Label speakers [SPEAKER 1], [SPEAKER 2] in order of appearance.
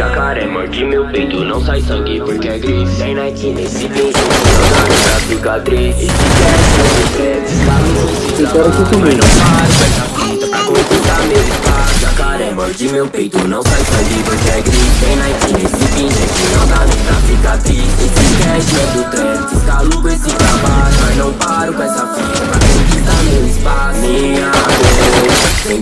[SPEAKER 1] Jacaré que meu peito, não sai sangue porque é gris Tem Nike nesse pinto, não dá cicatriz E se quer ser descalço, mas não paro com essa fita pra conquistar meu espaço. Jacaré morde meu peito, não sai sangue porque é gris é Tem Nike nesse pinto, não dá nem pra ficar triste se quer ser do trem, descalço esse trabalho.